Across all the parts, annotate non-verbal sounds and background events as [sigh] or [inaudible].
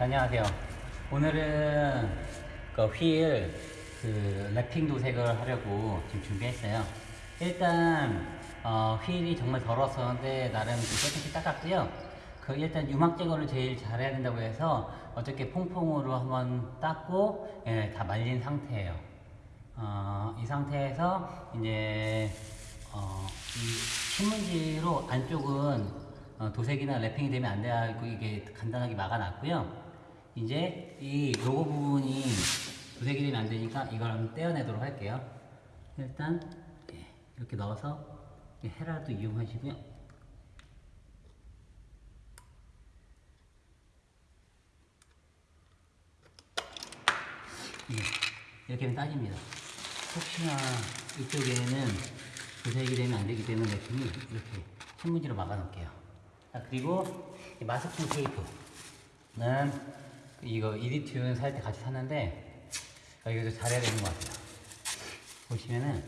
안녕하세요. 오늘은 그 휠, 그 랩핑 도색을 하려고 지금 준비했어요. 일단 어, 휠이 정말 더러웠었는데 나름 그 깨끗이 닦았고요. 그 일단 유막 제거를 제일 잘해야 된다고 해서 어저께 퐁퐁으로 한번 닦고 예, 다 말린 상태예요. 어, 이 상태에서 이제 어, 이 신문지로 안쪽은 어, 도색이나 랩핑이 되면 안 되고 이게 간단하게 막아놨고요. 이제 이 로고 부분이 도색이 되면 안 되니까 이걸 한번 떼어내도록 할게요. 일단 예, 이렇게 넣어서 이 헤라도 이용하시고요. 예, 이렇게 하면 따집니다. 혹시나 이쪽에는 도색이 되면 안 되기 때문에 랩핑이 이렇게 신문지로 막아 놓을게요. 자, 그리고 이 마스킹 테이프는 이거 이디튠 살 때 같이 샀는데 아, 이거 좀 잘해야 되는 것 같아요. 보시면은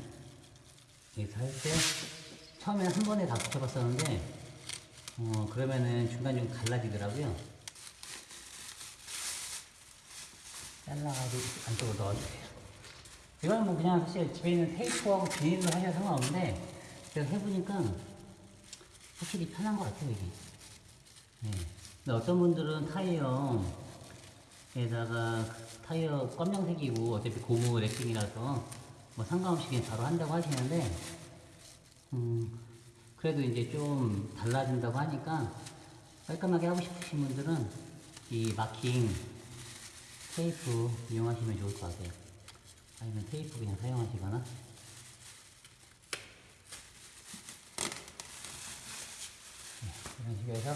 이거 살때 처음에는 한 번에 다 붙여봤었는데 어 그러면은 중간 좀 갈라지더라고요. 잘라가지고 안쪽으로 넣어주세요. 이거는 뭐 그냥 사실 집에 있는 테이프하고 비닐로 하셔도 상관없는데 제가 해보니까 확실히 편한 것 같아요 이게. 네. 근데 어떤 분들은 타이어 에다가 타이어 검정색이고 어차피 고무 랩핑이라서 뭐 상관없이 그냥 바로 한다고 하시는데 음 그래도 이제 좀 달라진다고 하니까 깔끔하게 하고 싶으신 분들은 이 마킹 테이프 이용하시면 좋을 것 같아요. 아니면 테이프 그냥 사용하시거나 네, 이런 식으로 해서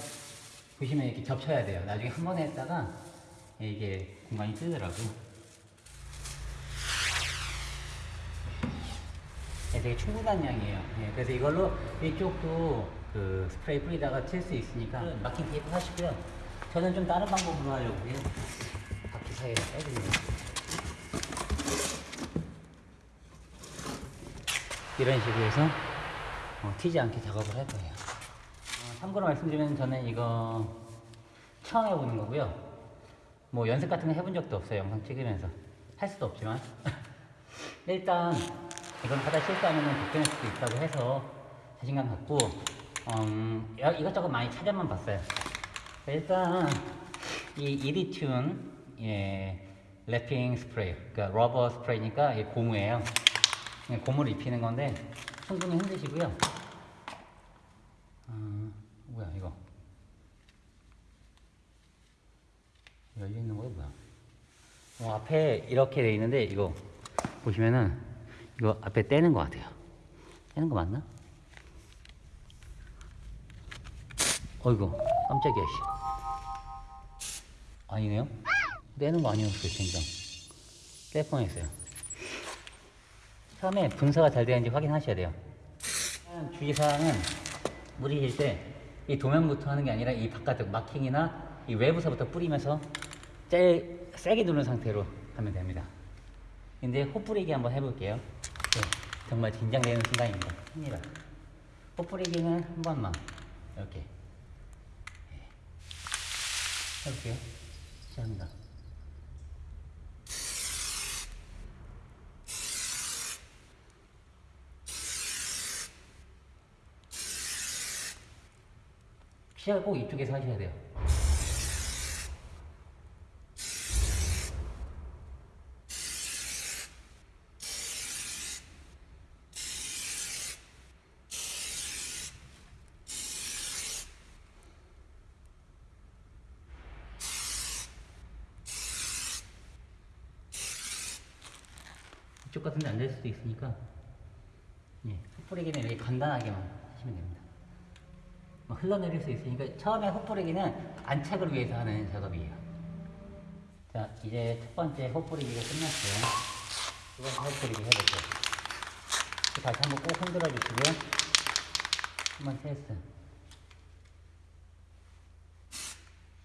보시면 이렇게 겹쳐야 돼요. 나중에 한 번에 했다가 이게 공간이 뜨더라고요. 네, 되게 충분한 양이에요. 네, 그래서 이걸로 이쪽도 그 스프레이 뿌리다가 칠 수 있으니까 마킹 테이프 하시고요. 저는 좀 다른 방법으로 하려고 해요. 바퀴 사이에 빼줍니다. 이런 식으로 해서 어, 튀지 않게 작업을 할 거예요. 어, 참고로 말씀드리면 저는 이거 처음 해보는 거고요. 뭐 연습 같은 거 해본 적도 없어요. 영상 찍으면서. 할 수도 없지만. [laughs] 일단 이건 하다 실수하면 복근할 수도 있다고 해서 자신감 갖고 음, 여- 이것저것 많이 찾아만 봤어요. 일단 이 이리튠 예, wrapping 스프레이, 그러니까 rubber 스프레이니까 이 고무예요. 고무를 입히는 건데 충분히 흔드시고요. 어, 뭐야 이거 열려 있는 거야 뭐야? 어, 앞에 이렇게 돼 있는데 이거 보시면은 이거 앞에 떼는 것 같아요. 떼는 거 맞나? 어이구 깜짝이야 씨. 아니네요. 떼는 거 아니었어요 진짜. 뗄 뻔했어요. 처음에 분사가 잘 되는지 확인하셔야 돼요. 주의사항은 물이실 때이 도면부터 하는 게 아니라 이 바깥쪽 마킹이나 이 외부서부터 뿌리면서 제일 세게 누른 상태로 하면 됩니다. 근데 호뿌리기 한번 해볼게요. 네, 정말 긴장되는 순간입니다. 힘이라. 호뿌리기는 한 번만 이렇게 네. 해볼게요. 시작합니다. 시작을 꼭 이쪽에서 하셔야 돼요. 이쪽 같은데 안될 수도 있으니까 예, 흩뿌리기는 이렇게 간단하게만 하시면 됩니다. 막 흘러내릴 수 있으니까 처음에 헛뿌리기는 안착을 위해서 하는 작업이에요. 자, 이제 첫 번째 헛뿌리기가 끝났어요. 두 번째 헛뿌리기 해볼게요. 다시 한번 꼭 흔들어 주시고요. 한번 테스트.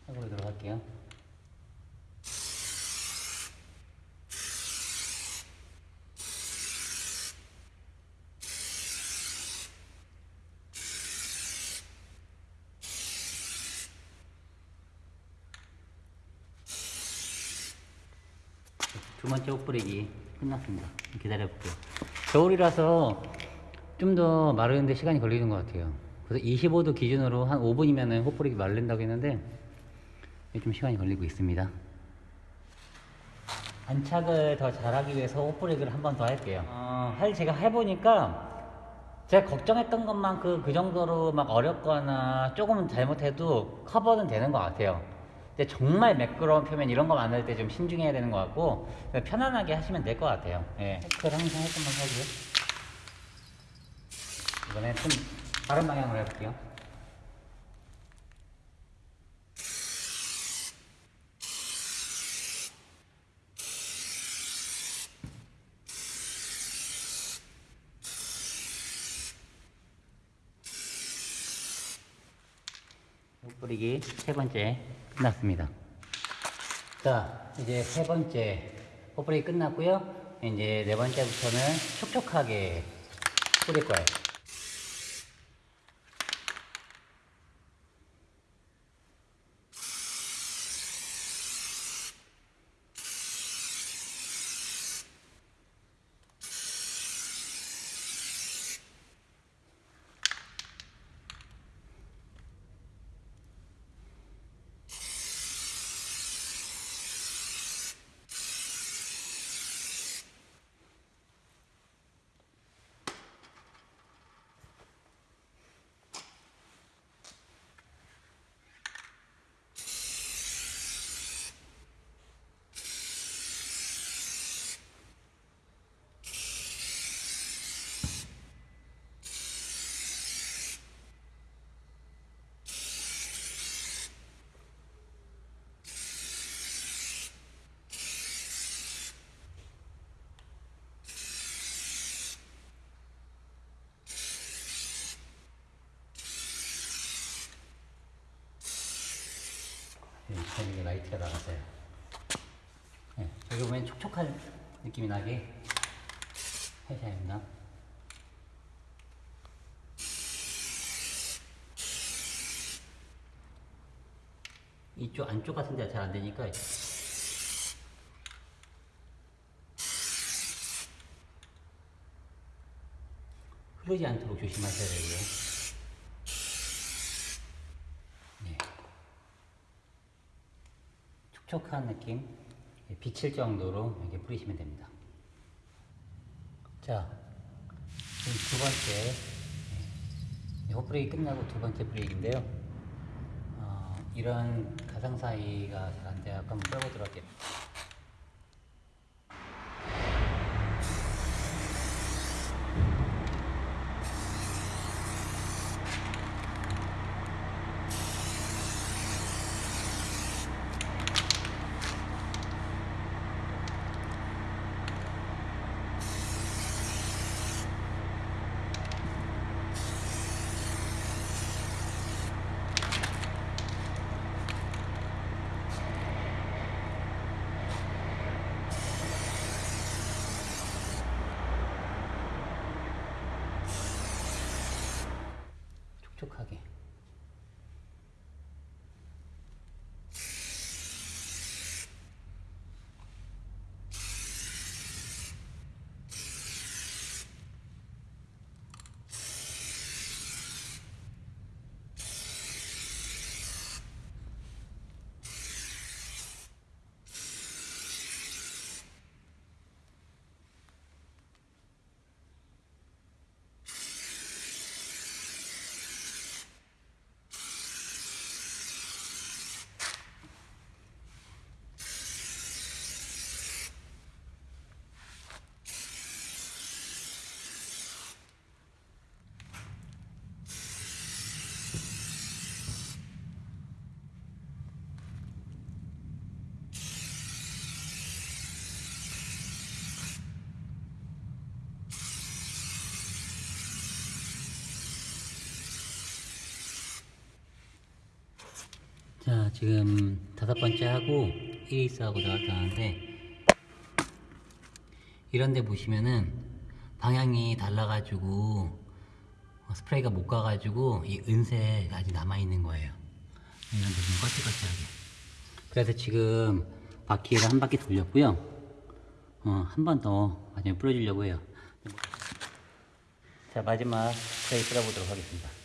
해보도록 들어갈게요. 두 번째 옷 뿌리기 끝났습니다. 기다려볼게요. 겨울이라서 좀 더 마르는데 시간이 걸리는 것 같아요. 그래서 25도 기준으로 한 5분이면 옷 뿌리기 마른다고 했는데 좀 시간이 걸리고 있습니다. 안착을 더 잘하기 위해서 옷 뿌리기를 한번 더 할게요. 어, 사실 제가 해보니까 제가 걱정했던 것만큼 그 정도로 막 어렵거나 조금 잘못해도 커버는 되는 것 같아요. 근데 정말 매끄러운 표면 이런 거 만들 때 좀 신중해야 되는 것 같고 그냥 편안하게 하시면 될 것 같아요. 예. 체크를 항상 할 것만 하고요. 이번에 좀 다른 방향으로 해볼게요. 옷 뿌리기 세 번째 끝났습니다. 자, 이제 세 번째 옷 뿌리기 끝났고요. 이제 네 번째부터는 촉촉하게 뿌릴 거예요. 라이트가 나갔어요. 네, 여기 보면 촉촉한 느낌이 나게 해줘야 됩니다. 이쪽 안쪽 같은 데가 잘 안 되니까 흐르지 않도록 조심하셔야 되고요. 네. 촉촉한 느낌, 예, 비칠 정도로 이렇게 뿌리시면 됩니다. 자, 두 번째, 예, 호 뿌리기 끝나고 두 번째 뿌리기인데요. 어, 이런 가상 사이가 잘 안 돼요. 한번 빼보도록 할게요. 촉촉하게. 자, 지금 다섯 번째 하고 1위스하고 나왔다는데 이런 데 보시면은 방향이 달라가지고 어, 스프레이가 못 가가지고 이 은색 아직 남아있는 거예요. 이런 데 좀 거칠거칠하게. 그래서 지금 바퀴를 한 바퀴 돌렸고요. 어, 한 번더 마지막에 뿌려주려고 해요. 자, 마지막 스프레이 뿌려보도록 하겠습니다.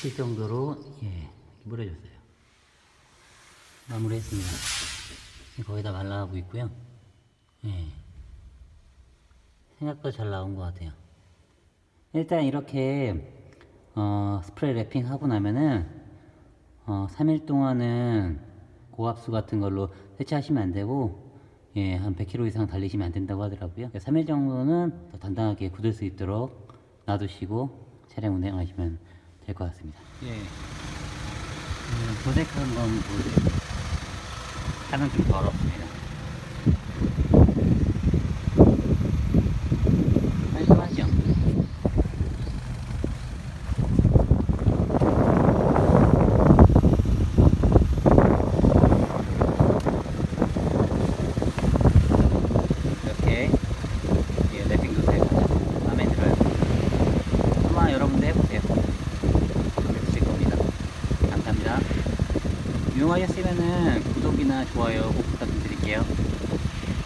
칠 정도로 예 뿌려줬어요. 마무리했습니다. 거의 다 말라가고 있고요. 예 생각보다 잘 나온 것 같아요. 일단 이렇게 어, 스프레이 랩핑 하고 나면은 어, 3일 동안은 고압수 같은 걸로 세차하시면 안 되고 예, 한 100km 이상 달리시면 안 된다고 하더라고요. 3일 정도는 더 단단하게 굳을 수 있도록 놔두시고 차량 운행하시면 될 것 같습니다. 예. 음, 도색한 건 보여드릴게요. 차는 좀 더럽습니다.